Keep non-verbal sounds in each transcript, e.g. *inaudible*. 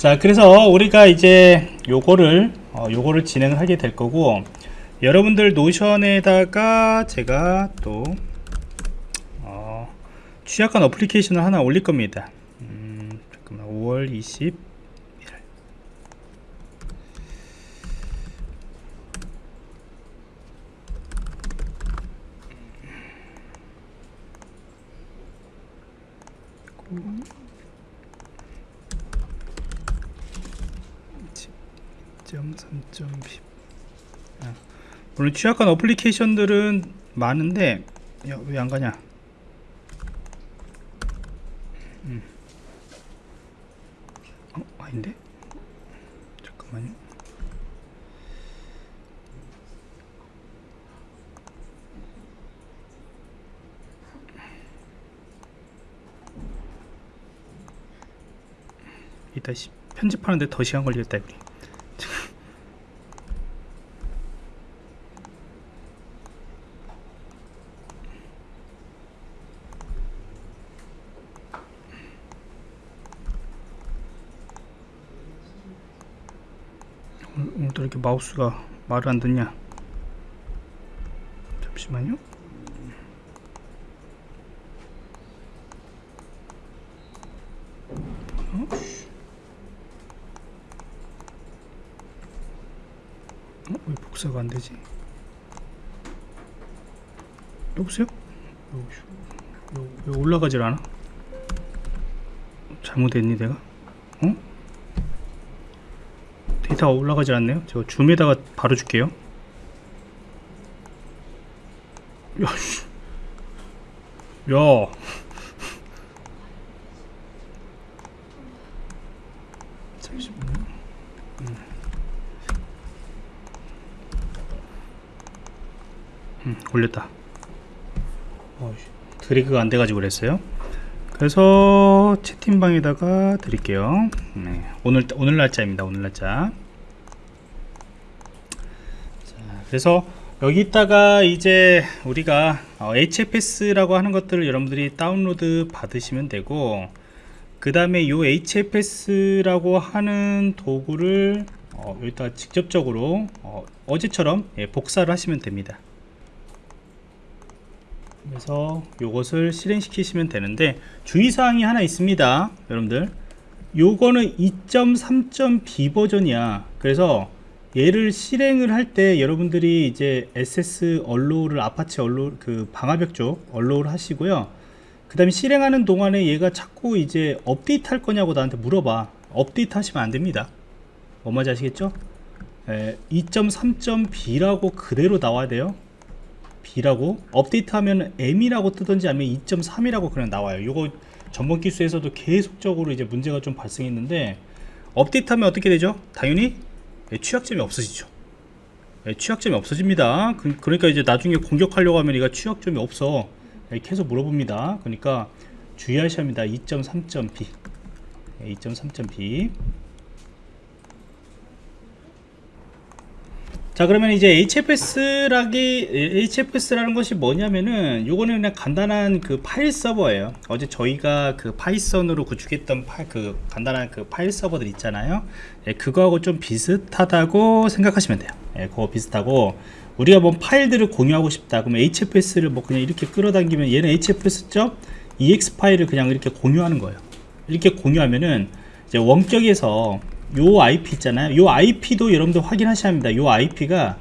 자 그래서 우리가 이제 요거를 어, 요거를 진행하게 될 거고 여러분들 노션에다가 제가 또 어, 취약한 어플리케이션을 하나 올릴 겁니다 음, 잠깐만 5월 20 음. 2.3.10 물론 취약한 어플리케이션들은 많은데 왜 안가냐 음. 어? 아닌데? 잠깐만요 이따 편집하는데 더 시간 걸리겠다 우리 마우스가 말을 안 듣냐 잠시만요 어? 어? 왜 복사가 안 되지? 여보세요? 왜, 왜 올라가질 않아? 잘못했니 내가? 어? 데이터가 올라가지 않네요 제가 줌에다가 바로 줄게요 야, 씨. 야. 음. 음, 올렸다. 어, 드래그가 안 돼가지고 그랬어요. 그래서 채팅방에다가 드릴게요. 네, 오늘 오늘 날짜입니다. 오늘 날짜. 자, 그래서 여기다가 이제 우리가 어, HFS라고 하는 것들을 여러분들이 다운로드 받으시면 되고 그 다음에 이 HFS라고 하는 도구를 어, 여기다 직접적으로 어, 제처럼 예, 복사를 하시면 됩니다. 그래서 이것을 실행시키시면 되는데 주의사항이 하나 있습니다 여러분들 요거는 2.3.b 버전이야 그래서 얘를 실행을 할 때 여러분들이 이제 SS 언로를 아파치 언로 그 방화벽 쪽 언로를 하시고요. 그 다음에 실행하는 동안에 얘가 자꾸 이제 업데이트 할 거냐고 나한테 물어봐. 업데이트 하시면 안 됩니다. 뭐 말인지 아시겠죠? 2.3.b라고 그대로 나와야 돼요. B라고. 업데이트 하면 M이라고 뜨든지 아니면 2.3이라고 그냥 나와요. 요거 전번 기수에서도 계속적으로 이제 문제가 좀 발생했는데 업데이트 하면 어떻게 되죠? 당연히 예, 취약점이 없어지죠. 예, 취약점이 없어집니다. 그, 러니까 이제 나중에 공격하려고 하면 얘가 취약점이 없어. 예, 계속 물어봅니다. 그러니까 주의하셔야 합니다. 2.3.b 2.3.b 자 그러면 이제 HFS라기 HFS라는 것이 뭐냐면은 요거는 그냥 간단한 그 파일 서버예요. 어제 저희가 그 파이썬으로 구축했던 파, 그 간단한 그 파일 서버들 있잖아요. 예, 그거하고 좀 비슷하다고 생각하시면 돼요. 예, 그거 비슷하고 우리가 뭐 파일들을 공유하고 싶다. 그러면 HFS를 뭐 그냥 이렇게 끌어당기면 얘는 HFS.ex 파일을 그냥 이렇게 공유하는 거예요. 이렇게 공유하면은 이제 원격에서 요 IP 있잖아요. 요 IP도 여러분들 확인하셔야 합니다. 요 IP가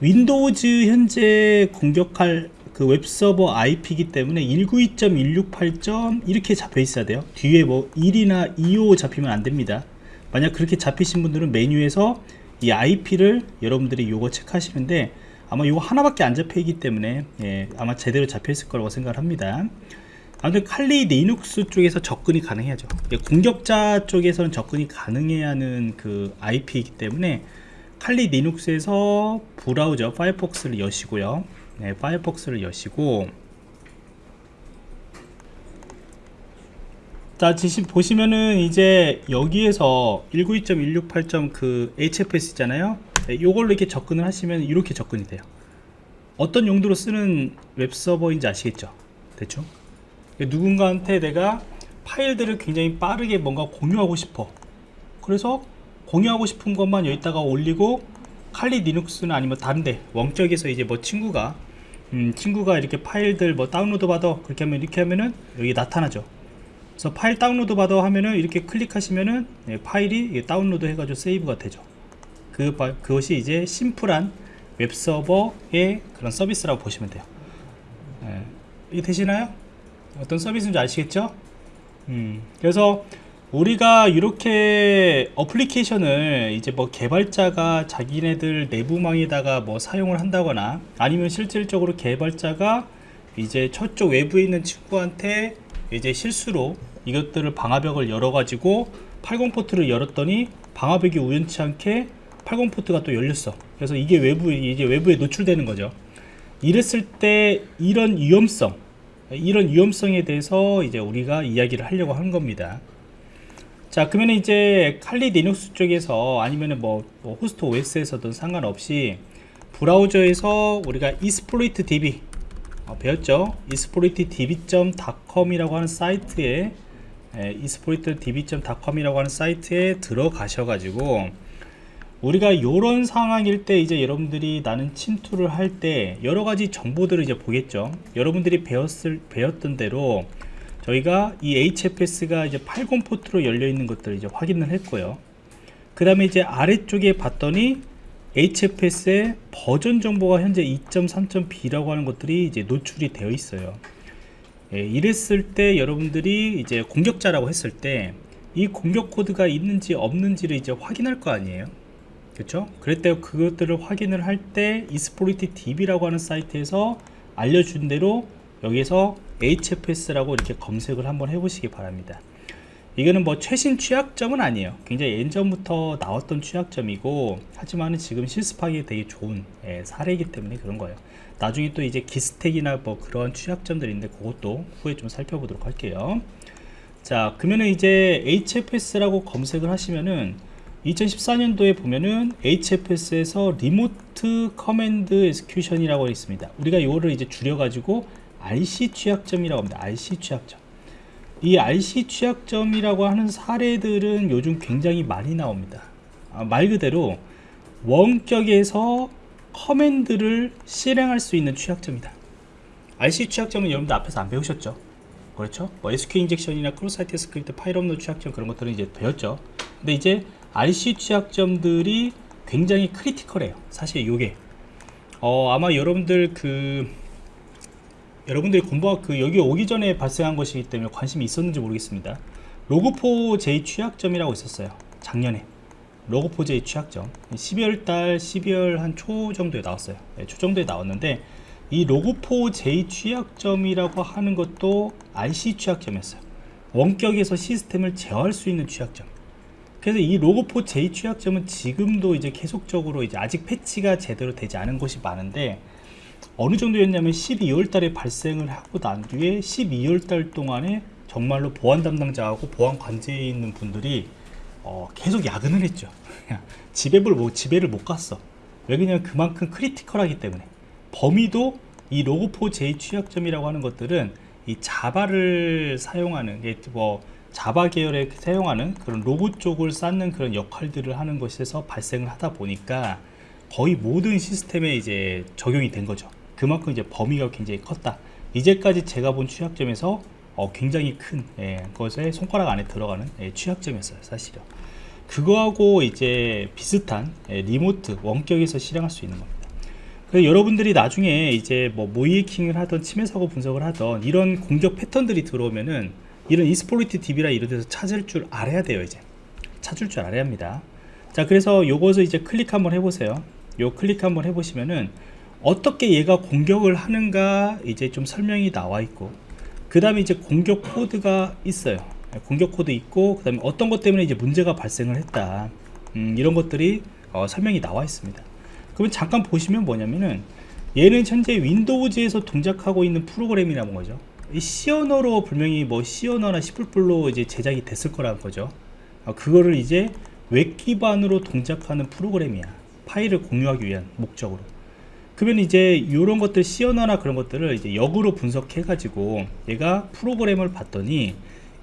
윈도우즈 현재 공격할 그 웹서버 IP이기 때문에 192.168. 이렇게 잡혀 있어야 돼요. 뒤에 뭐 1이나 2호 잡히면 안 됩니다. 만약 그렇게 잡히신 분들은 메뉴에서 이 IP를 여러분들이 요거 체크하시면 돼. 아마 요거 하나밖에 안 잡혀 있기 때문에 예, 아마 제대로 잡혀 있을 거라고 생각을 합니다 아무튼 칼리 리눅스 쪽에서 접근이 가능해야죠. 공격자 쪽에서는 접근이 가능해야 하는 그 IP이기 때문에 칼리 리눅스에서 브라우저 파이어폭스를 여시고요. 네, 파이어폭스를 여시고. 자 지금 보시면은 이제 여기에서 192.168. 그 HFS 있잖아요. 네, 이걸로 이렇게 접근을 하시면 이렇게 접근이 돼요. 어떤 용도로 쓰는 웹서버인지 아시겠죠? 대충 누군가한테 내가 파일들을 굉장히 빠르게 뭔가 공유하고 싶어. 그래서 공유하고 싶은 것만 여기다가 올리고 칼리 리눅스나 아니면 다른데 원격에서 이제 뭐 친구가 음, 친구가 이렇게 파일들 뭐 다운로드 받아. 그렇게 하면 이렇게 하면은 여기 나타나죠. 그래서 파일 다운로드 받아 하면은 이렇게 클릭하시면은 예, 파일이 다운로드 해가지고 세이브가 되죠. 그, 바- 그것이 이제 심플한 웹서버의 그런 서비스라고 보시면 돼요. 예, 이게 되시나요? 어떤 서비스인지 아시겠죠? 음, 그래서 우리가 이렇게 어플리케이션을 이제 뭐 개발자가 자기네들 내부망에다가 뭐 사용을 한다거나 아니면 실질적으로 개발자가 이제 저쪽 외부에 있는 친구한테 이제 실수로 이것들을 방화벽을 열어가지고 80 포트를 열었더니 방화벽이 우연치 않게 80 포트가 또 열렸어. 그래서 이게 외부 이제 외부에 노출되는 거죠. 이랬을 때 이런 위험성, 이런 위험성에 대해서 이제 우리가 이야기를 하려고 하는 겁니다. 자, 그러면 이제 칼리 리눅스 쪽에서 아니면은 뭐, 뭐 호스트 OS에서든 상관없이 브라우저에서 우리가 이스플로이트 DB 어, 배웠죠? 이스플로이트 db.com이라고 하는 사이트에 이스플로이트 db.com이라고 하는 사이트에 들어가셔 가지고 우리가 이런 상황일 때 이제 여러분들이 나는 침투를 할 때 여러 가지 정보들을 이제 보겠죠. 여러분들이 배웠을 배웠던 대로 저희가 이 HFS가 이제 80 포트로 열려 있는 것들을 이제 확인을 했고요. 그 다음에 이제 아래쪽에 봤더니 HFS의 버전 정보가 현재 2.3.b라고 하는 것들이 이제 노출이 되어 있어요. 예, 이랬을 때 여러분들이 이제 공격자라고 했을 때 이 공격 코드가 있는지 없는지를 이제 확인할 거 아니에요. 그렇죠? 그랬때 그것들을 확인을 할 때 이스포리티 DB라고 하는 사이트에서 알려준 대로 여기서 HFS라고 이렇게 검색을 한번 해보시기 바랍니다. 이거는 뭐 최신 취약점은 아니에요. 굉장히 예전부터 나왔던 취약점이고 하지만 지금 실습하기 되게 좋은 예, 사례이기 때문에 그런 거예요. 나중에 또 이제 기스택이나 뭐 그런 취약점들이 있는데 그것도 후에 좀 살펴보도록 할게요. 자 그러면은 이제 HFS라고 검색을 하시면은 2014년도에 보면은 HFS에서 Remote Command Execution이라고 있습니다. 우리가 이거를 이제 줄여가지고 RCE 취약점이라고 합니다. RCE 취약점. 이 RCE 취약점이라고 하는 사례들은 요즘 굉장히 많이 나옵니다. 아, 말 그대로 원격에서 command를 실행할 수 있는 취약점이다. RCE 취약점은 여러분들 앞에서 안 배우셨죠? 그렇죠? 뭐 SQ 인젝션이나 크로사이트 스크립트 파일 없는 취약점 그런 것들은 이제 배웠죠. 근데 이제 RCE 취약점들이 굉장히 critical해요. 사실 요게 어, 아마 여러분들 그 여러분들이 공부하 그 여기 오기 전에 발생한 것이기 때문에 관심이 있었는지 모르겠습니다. 로그4j 취약점이라고 있었어요. 작년에 로그4j 취약점 12월 달 12월 한 초 정도에 나왔어요. 네, 초 정도에 나왔는데 이 로그4j 취약점이라고 하는 것도 RC 취약점이었어요. 원격에서 시스템을 제어할 수 있는 취약점. 그래서 이 로그4j 취약점은 지금도 이제 계속적으로 이제 아직 패치가 제대로 되지 않은 곳이 많은데 어느 정도였냐면 12월 달에 발생을 하고 난 뒤에 12월 달 동안에 정말로 보안 담당자하고 보안 관제에 있는 분들이 어, 계속 야근을 했죠. 집에를 못, 집에를 못 갔어. 왜 그냥 그만큼 critical하기 때문에. 범위도 이 Log4j 취약점이라고 하는 것들은 이 Java를 사용하는, 이게 뭐, Java 계열에 사용하는 그런 로그 쪽을 쌓는 그런 역할들을 하는 것에서 발생을 하다 보니까 거의 모든 시스템에 이제 적용이 된 거죠. 그만큼 이제 범위가 굉장히 컸다. 이제까지 제가 본 취약점에서 어, 굉장히 큰 예, 것에 손가락 안에 들어가는 예, 취약점이었어요, 사실은. 그거하고 이제 비슷한 예, 리모트 원격에서 실행할 수 있는 겁니다. 그래서 여러분들이 나중에 이제 뭐 모이킹을 하던 침해 사고 분석을 하던 이런 공격 패턴들이 들어오면은 이런 이스포리티 DB라 이런 데서 찾을 줄 알아야 돼요, 이제. 찾을 줄 알아야 합니다. 자, 그래서 요것을 이제 클릭 한번 해보세요. 요 클릭 한번 해보시면은 어떻게 얘가 공격을 하는가 이제 좀 설명이 나와 있고 그 다음에 이제 공격 코드가 있어요 공격 코드 있고 그 다음에 어떤 것 때문에 이제 문제가 발생을 했다 음, 이런 것들이 어, 설명이 나와 있습니다 그러면 잠깐 보시면 뭐냐면은 얘는 현재 Windows에서 동작하고 있는 프로그램이라는 거죠 이 C언어로 분명히 뭐 C언어나 C++로 이제 제작이 됐을 거라는 거죠. 어, 그거를 이제 웹 기반으로 동작하는 프로그램이야. 파일을 공유하기 위한 목적으로. 그러면 이제 이런 것들 C언어나 그런 것들을 이제 역으로 분석해 가지고 얘가 프로그램을 봤더니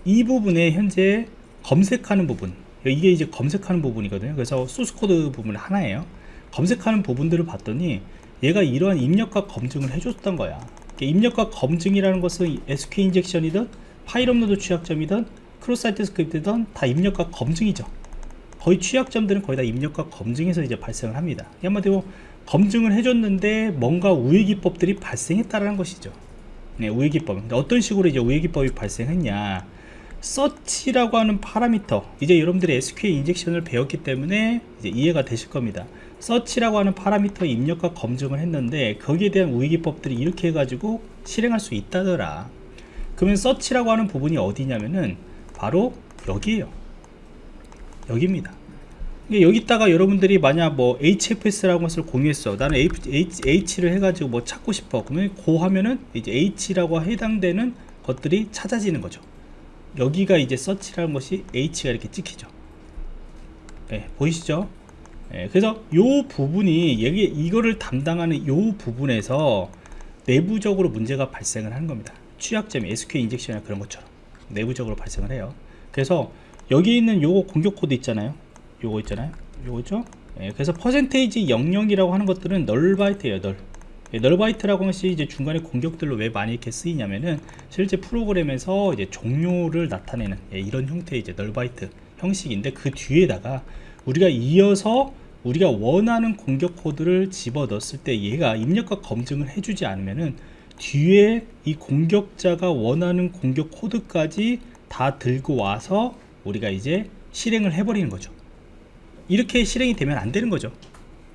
이 부분에 현재 검색하는 부분 이게 이제 검색하는 부분이거든요. 그래서 소스 코드 부분 하나예요. 검색하는 부분들을 봤더니 얘가 이러한 입력값 검증을 해줬던 거야 입력값 검증이라는 것은 SQL 인젝션이든 파일 업로드 취약점이든 cross-site script든 다 입력값 검증이죠. 거의 취약점들은 거의 다 입력값 검증에서 이제 발생을 합니다. 한마디로 검증을 해줬는데 뭔가 우회 기법들이 발생했다라는 것이죠. 네, 우회 기법. 근데 어떤 식으로 이제 우회 기법이 발생했냐. search라고 하는 파라미터. 이제 여러분들이 SQL 인젝션을 배웠기 때문에 이제 이해가 되실 겁니다 search라고 하는 파라미터 입력값 검증을 했는데 거기에 대한 우회 기법들이 이렇게 해가지고 실행할 수 있다더라. 그러면 서치라고 하는 부분이 어디냐면은 바로 여기에요. 여기입니다. 여기다가 여러분들이 만약 뭐 HFS라는 것을 공유했어. 나는 H, H, 를 해가지고 뭐 찾고 싶어. 그러면 고 하면은 이제 H라고 해당되는 것들이 찾아지는 거죠. 여기가 이제 서치라는 것이 H가 이렇게 찍히죠. 네, 보이시죠 네, 그래서 요 부분이 여기 이거를 담당하는 요 부분에서 내부적으로 문제가 발생을 하는 겁니다. 취약점 SQL 인젝션이나 그런 것처럼 내부적으로 발생을 해요. 그래서 여기 있는 요거 공격 코드 있잖아요. 요거 있잖아요. 요거죠? 예, 그래서 퍼센테이지 00이라고 하는 것들은 null byte예요 null 예, null byte라고 하는 것이 이제 중간에 공격들로 왜 많이 이렇게 쓰이냐면은 실제 프로그램에서 이제 종료를 나타내는 예, 이런 형태의 이제 null byte 형식인데 그 뒤에다가 우리가 이어서 우리가 원하는 공격 코드를 집어 넣었을 때 얘가 입력과 검증을 해주지 않으면은 뒤에 이 공격자가 원하는 공격 코드까지 다 들고 와서 우리가 이제 실행을 해버리는 거죠. 이렇게 실행이 되면 안 되는 거죠.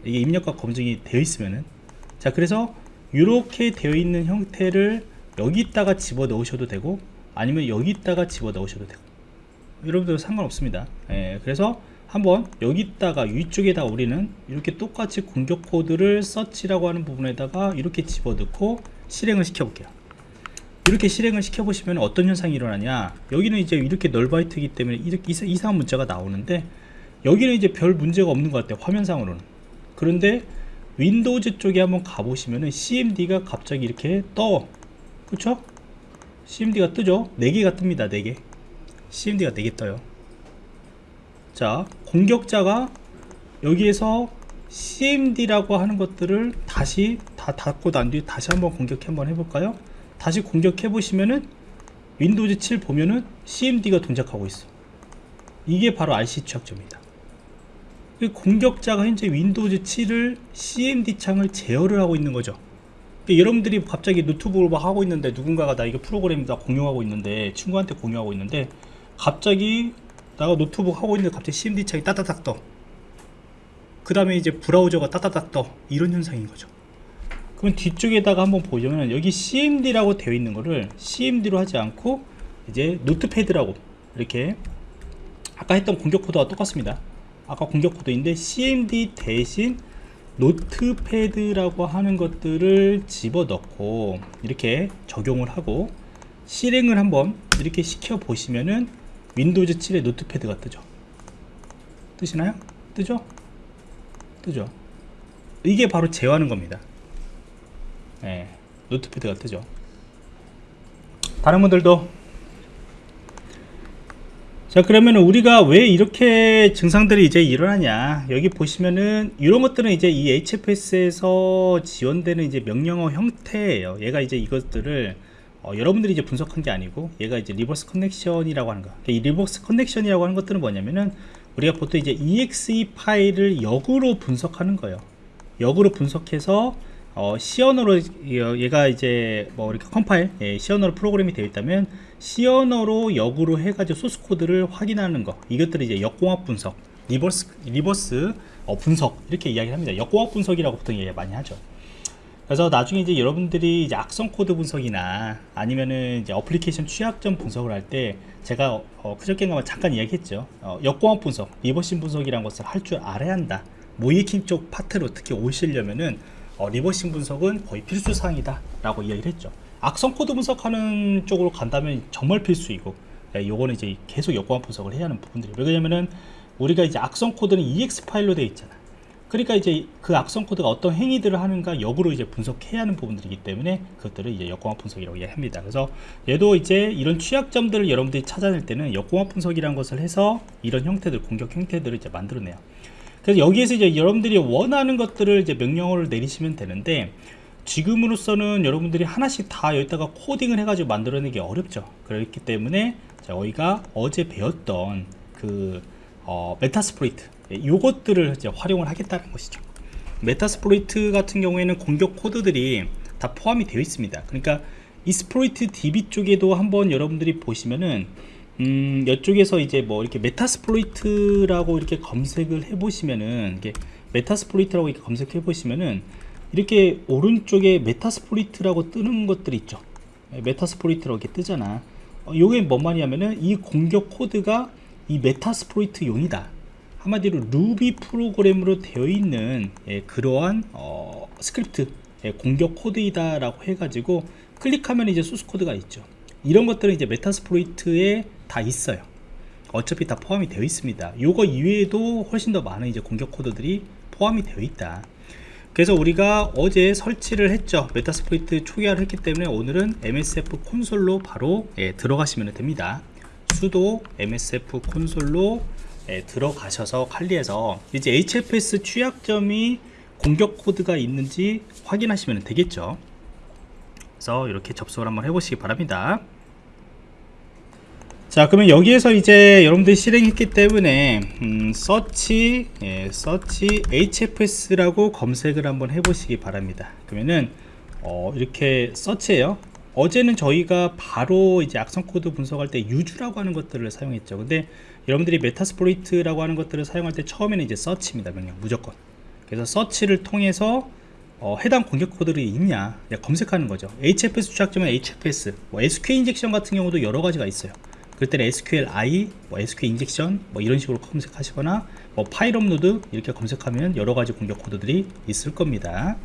이게 입력과 검증이 되어 있으면은. 자 그래서 이렇게 되어 있는 형태를 여기다가 집어 넣으셔도 되고 아니면 여기다가 집어 넣으셔도 되고. 여러분들 상관없습니다. 예, 그래서 한번 여기다가 위쪽에다 우리는 이렇게 똑같이 공격 코드를 search라고 하는 부분에다가 이렇게 집어 넣고 실행을 시켜 볼게요. 이렇게 실행을 시켜 보시면 어떤 현상이 일어나냐? 여기는 이제 이렇게 null byte이기 때문에 이렇게 이상한 문자가 나오는데 여기는 이제 별 문제가 없는 것 같아요 화면상으로는. 그런데 Windows 쪽에 한번 가보시면은 CMD가 갑자기 이렇게 떠. 그쵸? CMD가 뜨죠? 4개가 뜹니다 4개. CMD가 4개 떠요 자 공격자가 여기에서 CMD라고 하는 것들을 다시 다 닫고 난 뒤에 다시 한번 공격 한번 해볼까요? 다시 공격해 보시면은 Windows 7 보면은 CMD가 동작하고 있어. 이게 바로 RCE 취약점입니다. 공격자가 현재 Windows 7을 CMD 창을 제어를 하고 있는 거죠. 여러분들이 갑자기 노트북을 막 하고 있는데 누군가가 나 이거 프로그램 다 공유하고 있는데 친구한테 공유하고 있는데 갑자기 나가 노트북 하고 있는데 갑자기 CMD 창이 따따닥 떠 그 다음에 이제 브라우저가 따따닥 떠. 이런 현상인 거죠. 그럼 뒤쪽에다가 한번 보시면 여기 CMD라고 되어 있는 거를 CMD로 하지 않고 이제 Notepad라고 이렇게 아까 했던 공격 코드와 똑같습니다. 아까 공격 코드인데 CMD 대신 Notepad라고 하는 것들을 집어넣고 이렇게 적용을 하고 실행을 한번 이렇게 시켜 보시면은 Windows 7의 Notepad가 뜨죠. 뜨시나요? 뜨죠? 뜨죠. 이게 바로 제어하는 겁니다. 네, Notepad가 뜨죠. 다른 분들도. 자 그러면 우리가 왜 이렇게 증상들이 이제 일어나냐? 여기 보시면은 이런 것들은 이제 이 HFS에서 지원되는 이제 명령어 형태예요. 얘가 이제 이것들을 어, 여러분들이 이제 분석한 게 아니고 얘가 이제 reverse connection이라고 하는 거. 이 reverse connection이라고 하는 것들은 뭐냐면은 우리가 보통 이제 exe 파일을 역으로 분석하는 거예요. 역으로 분석해서 어, C언어로 얘가 이제 뭐 이렇게 컴파일 예, C언어로 프로그램이 되어 있다면 C언어로 역으로 해가지고 소스 코드를 확인하는 거 이것들이 이제 역공학 분석 reverse reverse 어, 분석 이렇게 이야기를 합니다 역공학 분석이라고 보통 얘기 많이 하죠 그래서 나중에 이제 여러분들이 이제 악성 코드 분석이나 아니면은 이제 어플리케이션 취약점 분석을 할 때 제가 어, 그저께인가 잠깐 이야기했죠. 어, 역공합 분석 리버싱 분석이라는 것을 할 줄 알아야 한다. 모이킹 쪽 파트로 특히 오시려면은 어, 리버싱 분석은 거의 필수 사항이다 라고 이야기를 했죠. 악성 코드 분석하는 쪽으로 간다면 정말 필수이고 예, 요거는 이제 계속 역공합 분석을 해야 하는 부분들이 왜냐면은 우리가 이제 악성 코드는 EX 파일로 되어 있잖아 그러니까 이제 그 악성 코드가 어떤 행위들을 하는가 역으로 이제 분석해야 하는 부분들이기 때문에 그것들을 이제 역공학 분석이라고 이야기합니다. 그래서 얘도 이제 이런 취약점들을 여러분들이 찾아낼 때는 역공학 분석이라는 것을 해서 이런 형태들 공격 형태들을 이제 만들어내요. 그래서 여기에서 이제 여러분들이 원하는 것들을 이제 명령어를 내리시면 되는데 지금으로서는 여러분들이 하나씩 다 여기다가 코딩을 해가지고 만들어내기 어렵죠. 그렇기 때문에 저희가 어제 배웠던 그 어, 메타스프로이트 요것들을 이제 활용을 하겠다는 것이죠. 메타스프로이트 같은 경우에는 공격 코드들이 다 포함이 되어 있습니다. 그러니까 이스프로이트 DB 쪽에도 한번 여러분들이 보시면은 음, 이쪽에서 이제 뭐 이렇게 메타스플로이트라고 이렇게 검색을 해 보시면은 이게 메타스플로이트라고 이렇게 검색해 보시면은 이렇게 오른쪽에 메타스플로이트라고 뜨는 것들이 있죠. 메타스플로이트라고 이렇게 뜨잖아. 어, 요게 뭔 말이냐면은 이 공격 코드가 이 메타스플로이트 용이다. 한마디로 루비 프로그램으로 되어 있는 예, 그러한 어, 스크립트 예, 공격 코드이다 라고 해가지고 클릭하면 이제 소스 코드가 있죠. 이런 것들은 이제 메타스플로이트에 다 있어요. 어차피 다 포함이 되어 있습니다. 요거 이외에도 훨씬 더 많은 이제 공격 코드들이 포함이 되어 있다. 그래서 우리가 어제 설치를 했죠. 메타스플로이트 초기화를 했기 때문에 오늘은 MSF 콘솔로 바로 예, 들어가시면 됩니다. 수도 MSF 콘솔로 예, 들어가셔서 칼리에서 이제 HFS 취약점이 공격 코드가 있는지 확인하시면 되겠죠. 그래서 이렇게 접속을 한번 해보시기 바랍니다. 자 그러면 여기에서 이제 여러분들이 실행했기 때문에 음, 서치 예, 서치 hfs라고 검색을 한번 해보시기 바랍니다 그러면은 어, 이렇게 서치예요 어제는 저희가 바로 이제 악성 코드 분석할 때 유주라고 하는 것들을 사용했죠. 근데 여러분들이 메타스플로이트라고 하는 것들을 사용할 때 처음에는 이제 서치입니다 명령. 무조건. 그래서 서치를 통해서 어, 해당 공격 코드들이 있냐 검색하는 거죠. Hfs 추적점은 hfs 뭐 sq 인젝션 같은 경우도 여러 가지가 있어요. 그때는 SQLi, 뭐 SQL 인젝션 뭐 이런 식으로 검색하시거나 뭐 파일 업로드 이렇게 검색하면 여러 가지 공격 코드들이 있을 겁니다.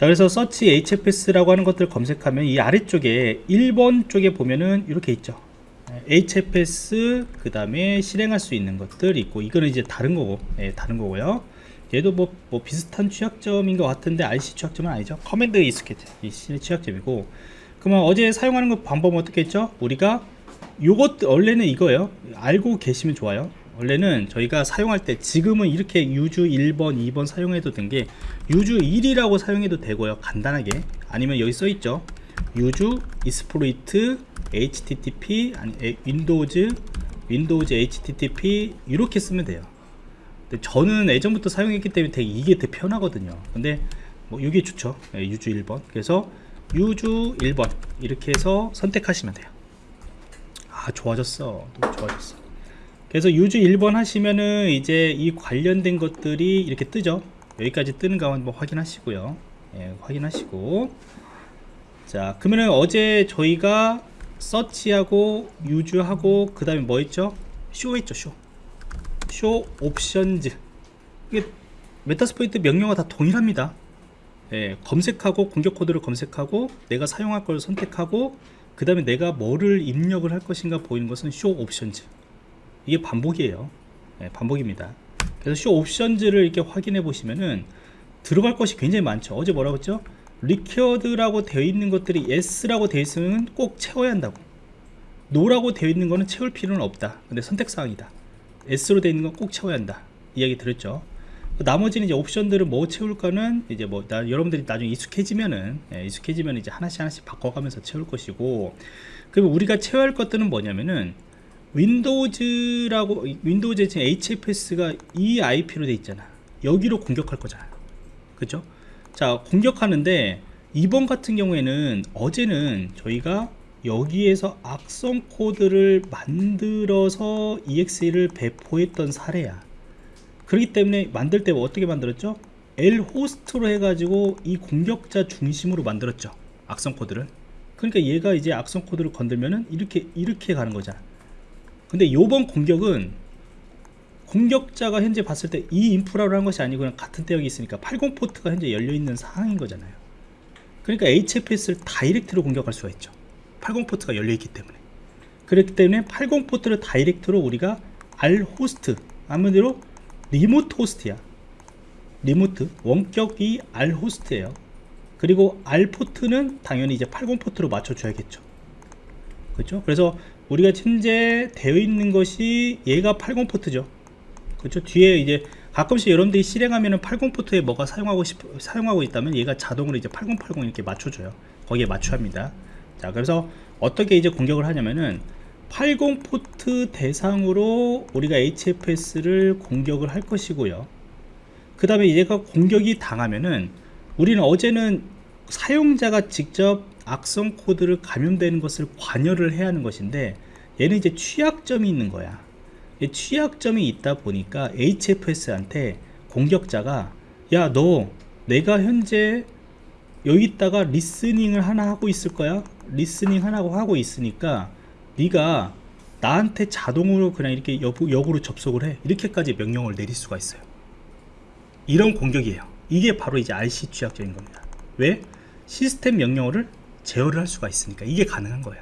자 그래서 서치 HFS라고 하는 것들을 검색하면 이 아래쪽에 1번 쪽에 보면은 이렇게 있죠. HFS 그 다음에 실행할 수 있는 것들 있고 이거는 이제 다른 거고 예, 다른 거고요. 얘도 뭐, 뭐 비슷한 취약점인 것 같은데 RC 취약점은 아니죠. 커맨드 익숙했죠. 이 취약점이고 그러면 어제 사용하는 것 방법은 어떻게 했죠? 우리가 요것 원래는 이거예요 알고 계시면 좋아요 원래는 저희가 사용할 때 지금은 이렇게 유주 1번 2번 사용해도 된 게 유주 1이라고 사용해도 되고요. 간단하게. 아니면 여기 써 있죠? 유주 이스프로이트 http 아니 윈도우즈 윈도우즈 http 이렇게 쓰면 돼요. 근데 저는 예전부터 사용했기 때문에 되게 이게 더 편하거든요. 근데 뭐 이게 좋죠. 예, 유주 1번. 그래서 유주 1번 이렇게 해서 선택하시면 돼요. 아 좋아졌어. 너무 좋아졌어 그래서 유즈 1번 하시면은 이제 이 관련된 것들이 이렇게 뜨죠. 여기까지 뜨는 가 한번 확인하시고요. 예, 확인하시고. 자 그러면은 어제 저희가 서치하고 유즈하고 그 다음에 뭐 했죠? 쇼 했죠 쇼. 쇼 옵션즈. 이게 메타스포이트 명령어 다 동일합니다. 예, 검색하고 공격 코드를 검색하고 내가 사용할 걸 선택하고 그 다음에 내가 뭐를 입력을 할 것인가 보이는 것은 쇼 옵션즈 이게 반복이에요. 네, 반복입니다. 그래서 쇼 옵션즈를 이렇게 확인해 보시면은 들어갈 것이 굉장히 많죠. 어제 뭐라고 했죠? 리퀘어드라고 되어 있는 것들이 S라고 되어 있으면 꼭 채워야 한다고. 노라고 되어 있는 거는 채울 필요는 없다. 근데 선택사항이다. S로 되어 있는 건 꼭 채워야 한다. 이야기 들었죠? 나머지는 이제 옵션들을 뭐 채울까는 이제 뭐 나, 여러분들이 나중에 익숙해지면은 예, 익숙해지면 이제 하나씩 하나씩 바꿔가면서 채울 것이고 그러면 우리가 채워야 할 것들은 뭐냐면은 윈도우즈라고 윈도우즈에 지금 HFS가 이 IP로 돼 있잖아 여기로 공격할 거잖아 그죠 자 공격하는데 이번 같은 경우에는 어제는 저희가 여기에서 악성 코드를 만들어서 EXE를 배포했던 사례야 그렇기 때문에 만들 때 어떻게 만들었죠? L 호스트로 해가지고 이 공격자 중심으로 만들었죠. 악성 코드를. 그러니까 얘가 이제 악성 코드를 건들면은 이렇게 이렇게 가는 거잖아. 근데 요번 공격은 공격자가 현재 봤을 때 이 인프라로 한 것이 아니고 그냥 같은 대역이 있으니까 80 포트가 현재 열려 있는 상황인 거잖아요. 그러니까 HFS를 다이렉트로 공격할 수가 있죠. 80 포트가 열려 있기 때문에. 그렇기 때문에 80 포트를 다이렉트로 우리가 R 호스트 한마디로 리모트 호스트야 리모트 원격이 R 호스트예요 그리고 R 포트는 당연히 이제 80 포트로 맞춰줘야겠죠 그렇죠 그래서 우리가 현재 되어 있는 것이 얘가 80 포트죠. 그렇죠? 뒤에 이제 가끔씩 여러분들이 실행하면은 80 포트에 뭐가 사용하고 싶 사용하고 있다면 얘가 자동으로 이제 8080 이렇게 맞춰줘요. 거기에 맞춰야 합니다. 자 그래서 어떻게 이제 공격을 하냐면은 80 포트 대상으로 우리가 HFS를 공격을 할 것이고요. 그 다음에 얘가 공격이 당하면은 우리는 어제는 사용자가 직접 악성 코드를 감염되는 것을 관여를 해야 하는 것인데 얘는 이제 취약점이 있는 거야. 이 취약점이 있다 보니까 HFS한테 공격자가 야 너 내가 현재 여기 있다가 리스닝을 하나 하고 있을 거야. 리스닝 하나고 하고 있으니까 네가 나한테 자동으로 그냥 이렇게 역, 역으로 접속을 해. 이렇게까지 명령을 내릴 수가 있어요. 이런 공격이에요. 이게 바로 이제 RC 취약점인 겁니다. 왜? 시스템 명령어를 제어를 할 수가 있으니까 이게 가능한 거야.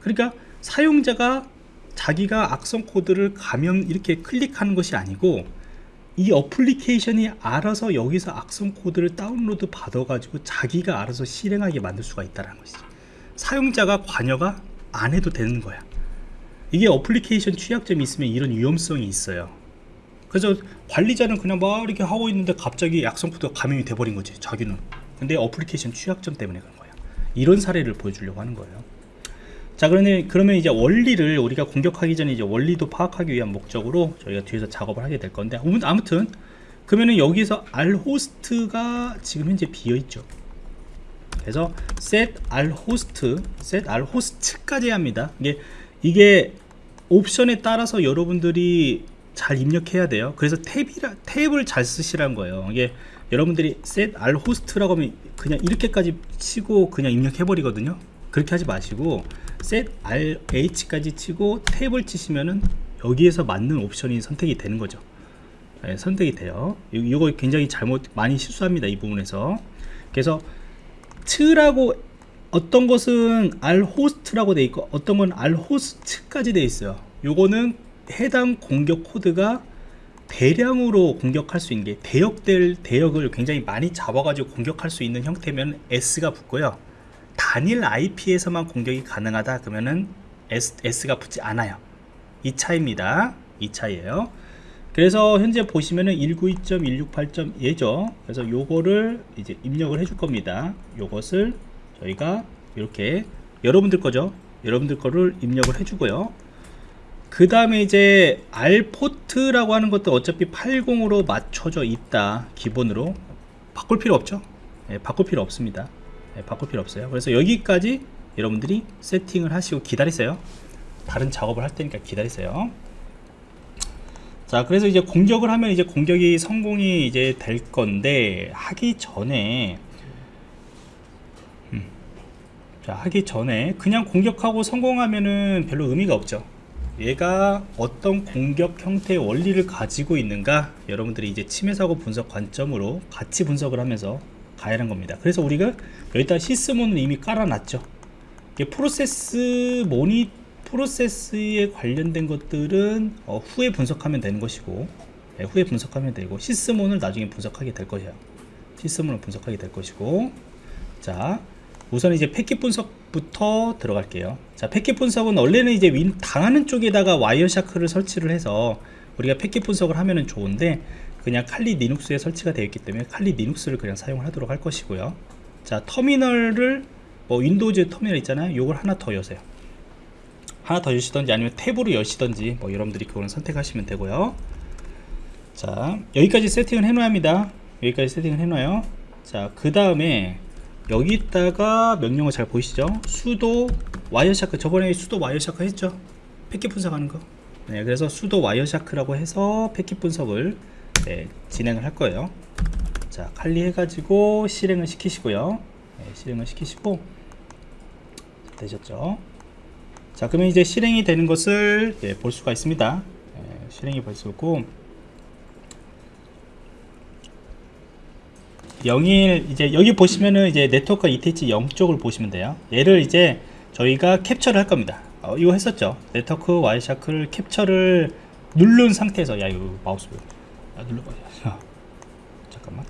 그러니까 사용자가 자기가 악성 코드를 감염 이렇게 클릭하는 것이 아니고 이 어플리케이션이 알아서 여기서 악성 코드를 다운로드 받아 가지고 자기가 알아서 실행하게 만들 수가 있다는 것이죠 사용자가 관여가 안 해도 되는 거야. 이게 어플리케이션 취약점이 있으면 이런 위험성이 있어요. 그래서 관리자는 그냥 막 이렇게 하고 있는데 갑자기 악성 코드가 감염이 돼버린 거지 자기는. 근데 어플리케이션 취약점 때문에 그런 거야 이런 사례를 보여주려고 하는 거예요. 자 그러면 그러면 이제 원리를 우리가 공격하기 전에 이제 원리도 파악하기 위한 목적으로 저희가 뒤에서 작업을 하게 될 건데 아무튼 그러면은 여기서 r 호스트가 지금 현재 비어 있죠. 그래서 set r host set r host까지 합니다. 이게 이게 옵션에 따라서 여러분들이 잘 입력해야 돼요. 그래서 탭이라 탭을 잘 쓰시라는 거예요. 이게 여러분들이 set r host라고 하면 그냥 이렇게까지 치고 그냥 입력해 버리거든요. 그렇게 하지 마시고 set rh까지 치고 탭을 치시면은 여기에서 맞는 옵션이 선택이 되는 거죠. 네, 선택이 돼요. 이거 굉장히 잘못 많이 실수합니다 이 부분에서. 그래서 트라고 어떤 것은 r 호스트라고 돼 있고 어떤 건 r 호스트까지 돼 있어요. 요거는 해당 공격 코드가 대량으로 공격할 수 있는 게 대역될 대역을 굉장히 많이 잡아가지고 공격할 수 있는 형태면 S가 붙고요. 단일 IP에서만 공격이 가능하다 그러면은 S, S가 붙지 않아요. 이 차이입니다. 이 차이에요. 그래서 현재 보시면은 192.168.예죠. 그래서 요거를 이제 입력을 해줄 겁니다. 요것을 저희가 이렇게 여러분들 거죠. 여러분들 거를 입력을 해주고요. 그 다음에 이제 알포트라고 하는 것도 어차피 80으로 맞춰져 있다 기본으로. 바꿀 필요 없죠? 예, 바꿀 필요 없습니다. 예, 바꿀 필요 없어요. 그래서 여기까지 여러분들이 세팅을 하시고 기다리세요. 다른 작업을 할 테니까 기다리세요. 자 그래서 이제 공격을 하면 이제 공격이 성공이 이제 될 건데 하기 전에 음, 자 하기 전에 그냥 공격하고 성공하면은 별로 의미가 없죠 얘가 어떤 공격 형태의 원리를 가지고 있는가? 여러분들이 이제 침해 사고 분석 관점으로 같이 분석을 하면서 가야 하는 겁니다. 그래서 우리가 여기다 시스몬을 이미 깔아놨죠. 프로세스 모니 프로세스에 관련된 것들은 어, 후에 분석하면 되는 것이고 네, 후에 분석하면 되고 시스몬을 나중에 분석하게 될 것이에요 시스몬을 분석하게 될 것이고 자 우선 이제 패킷 분석부터 들어갈게요. 자 패킷 분석은 원래는 이제 윈 당하는 쪽에다가 와이어샤크를 설치를 해서 우리가 패킷 분석을 하면은 좋은데 그냥 칼리 리눅스에 설치가 되어 있기 때문에 칼리 리눅스를 그냥 사용을 하도록 할 것이고요. 자 터미널을 뭐 윈도우즈 터미널 있잖아요. 요걸 하나 더 여세요. 하나 더 여시던지 아니면 탭으로 여시던지 뭐 여러분들이 그거는 선택하시면 되고요. 자 여기까지 세팅을 해놔야 합니다. 여기까지 세팅을 해놔요. 자 그 다음에 여기다가 명령어 잘 보이시죠? 수도 와이어샤크 저번에 수도 와이어샤크 했죠? 패킷 분석하는 거. 네, 그래서 수도 와이어샤크라고 해서 패킷 분석을 네, 진행을 할 거예요. 자 칼리 해가지고 실행을 시키시고요. 네, 실행을 시키시고 되셨죠? 자 그러면 이제 실행이 되는 것을 네, 볼 수가 있습니다. 네, 실행이 볼수 있고 01 이제 여기 보시면은 이제 네트워크 ETH 0 쪽을 보시면 돼요. 얘를 이제 저희가 캡처를 할 겁니다. 어, 이거 했었죠? 네트워크 와이샤크를 캡처를 누른 상태에서 야 이거 마우스 야 눌러봐. *laughs* 잠깐만.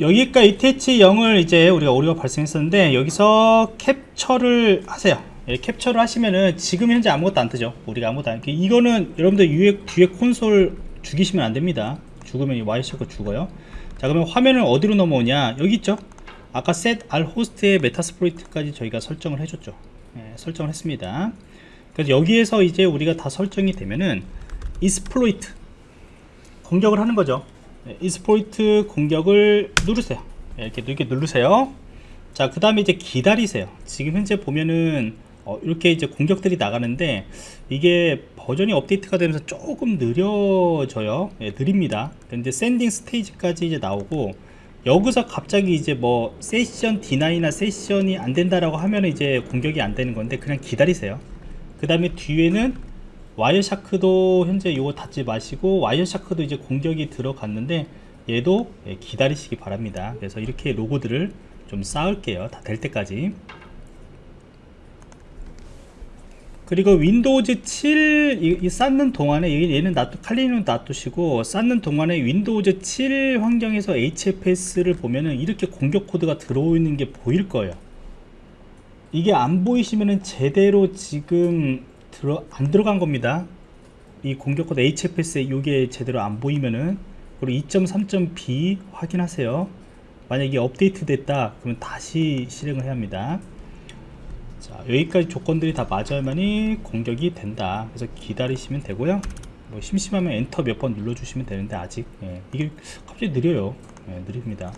여기까지 ETH 0을 이제 우리가 오류가 발생했었는데 여기서 캡처를 하세요. 예, 캡처를 하시면은 지금 현재 아무것도 안 뜨죠? 우리가 아무것도 안 이거는 여러분들 위에 뒤에 콘솔 죽이시면 안 됩니다. 죽으면 이 와이셔크 죽어요 자 그러면 화면을 어디로 넘어오냐? 여기 있죠? 아까 set r host의 메타스프로이트까지 저희가 설정을 해줬죠. 예, 설정을 했습니다. 그래서 여기에서 이제 우리가 다 설정이 되면은 이스플로이트 공격을 하는 거죠. 네, 이스포이트 공격을 누르세요. 네, 이렇게, 이렇게 누르세요. 자 그 다음에 이제 기다리세요. 지금 현재 보면은 어, 이렇게 이제 공격들이 나가는데 이게 버전이 업데이트가 되면서 조금 느려져요. 예, 느립니다. 근데 샌딩 스테이지까지 이제 나오고 여기서 갑자기 이제 뭐 세션 디나이나 세션이 안 된다라고 하면 이제 공격이 안 되는 건데 그냥 기다리세요. 그 다음에 뒤에는 와이어샤크도 현재 이거 닫지 마시고 와이어샤크도 이제 공격이 들어갔는데 얘도 예, 기다리시기 바랍니다. 그래서 이렇게 로고들을 좀 쌓을게요. 다 될 때까지 그리고 윈도우즈 7 이, 이 쌓는 동안에 이- 얘는 놔두 칼리는 놔두시고 쌓는 동안에 윈도우즈 7 환경에서 HFS를 보면은 이렇게 공격 코드가 들어오는 게 보일 거예요 이게 안 보이시면은 제대로 지금 들어 안 들어간 겁니다. 이 공격 코드 HFS에 이게 제대로 안 보이면은 그리고 2.3.b 확인하세요. 만약 이게 업데이트 됐다 그러면 다시 실행을 해야 합니다. 자 여기까지 조건들이 다 맞아야만이 공격이 된다. 그래서 기다리시면 되고요. 뭐 심심하면 엔터 몇 번 눌러주시면 되는데 아직 예, 이게 갑자기 느려요. 예, 느립니다.